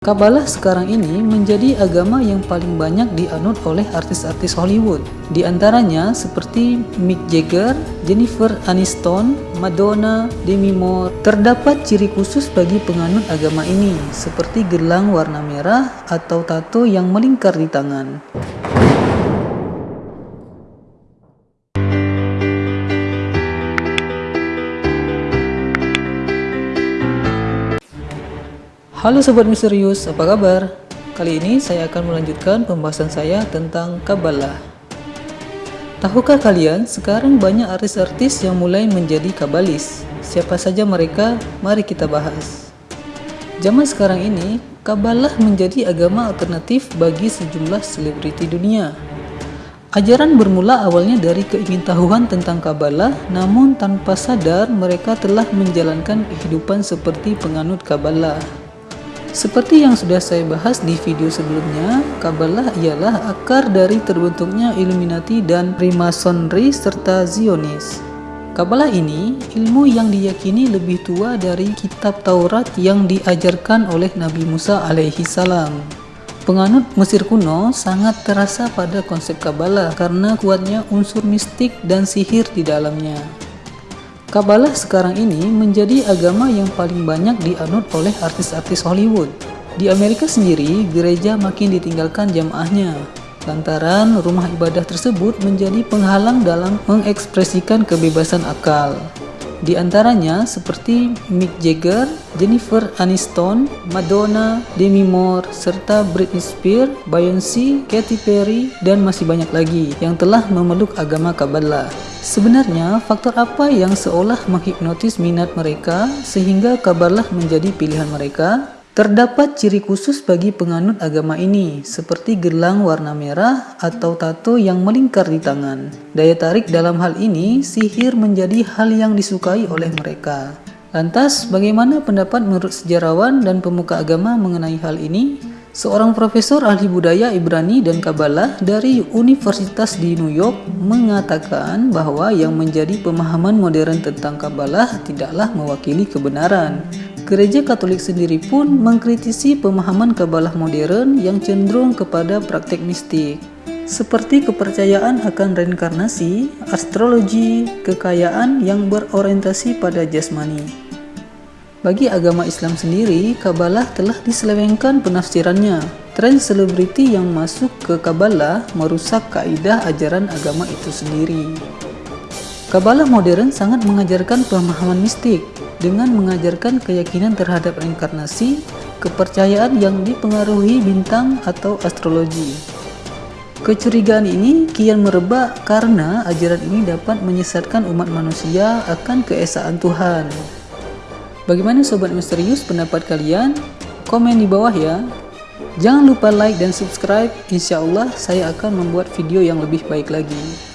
Kabalah sekarang ini menjadi agama yang paling banyak dianut oleh artis-artis Hollywood. Di antaranya seperti Mick Jagger, Jennifer Aniston, Madonna, Demi Moore. Terdapat ciri khusus bagi penganut agama ini, seperti gelang warna merah atau tato yang melingkar di tangan. Halo Sobat Misterius, apa kabar? Kali ini saya akan melanjutkan pembahasan saya tentang Kabbalah. Tahukah kalian, sekarang banyak artis-artis yang mulai menjadi kabalis. Siapa saja mereka? Mari kita bahas. Zaman sekarang ini, Kabbalah menjadi agama alternatif bagi sejumlah selebriti dunia. Ajaran bermula awalnya dari keingintahuan tentang Kabbalah, namun tanpa sadar mereka telah menjalankan kehidupan seperti penganut Kabbalah. Seperti yang sudah saya bahas di video sebelumnya, Kabbalah ialah akar dari terbentuknya Illuminati dan Freemasonry serta Zionis. Kabbalah ini ilmu yang diyakini lebih tua dari kitab Taurat yang diajarkan oleh Nabi Musa alaihi salam. Penganut Mesir kuno sangat terasa pada konsep Kabbalah karena kuatnya unsur mistik dan sihir di dalamnya. Kabbalah sekarang ini menjadi agama yang paling banyak dianut oleh artis-artis Hollywood. Di Amerika sendiri, gereja makin ditinggalkan jamaahnya, lantaran rumah ibadah tersebut menjadi penghalang dalam mengekspresikan kebebasan akal. Di antaranya seperti Mick Jagger, Jennifer Aniston, Madonna, Demi Moore, serta Britney Spears, Beyoncé, Katy Perry, dan masih banyak lagi yang telah memeluk agama Kabbalah. Sebenarnya, faktor apa yang seolah menghipnotis minat mereka sehingga kabarlah menjadi pilihan mereka? Terdapat ciri khusus bagi penganut agama ini, seperti gelang warna merah atau tato yang melingkar di tangan. Daya tarik dalam hal ini, sihir menjadi hal yang disukai oleh mereka. Lantas, bagaimana pendapat menurut sejarawan dan pemuka agama mengenai hal ini? Seorang profesor ahli budaya Ibrani dan Kabbalah dari Universitas di New York mengatakan bahwa yang menjadi pemahaman modern tentang Kabbalah tidaklah mewakili kebenaran. Gereja Katolik sendiri pun mengkritisi pemahaman Kabbalah modern yang cenderung kepada praktek mistik seperti kepercayaan akan reinkarnasi, astrologi, kekayaan yang berorientasi pada jasmani. Bagi agama Islam sendiri, Kabbalah telah diselewengkan penafsirannya. Tren selebriti yang masuk ke Kabbalah merusak kaidah ajaran agama itu sendiri. Kabbalah modern sangat mengajarkan pemahaman mistik dengan mengajarkan keyakinan terhadap reinkarnasi, kepercayaan yang dipengaruhi bintang atau astrologi. Kecurigaan ini kian merebak karena ajaran ini dapat menyesatkan umat manusia akan keesaan Tuhan. Bagaimana Sobat Misterius pendapat kalian? Komen di bawah ya. Jangan lupa like dan subscribe, insya Allah saya akan membuat video yang lebih baik lagi.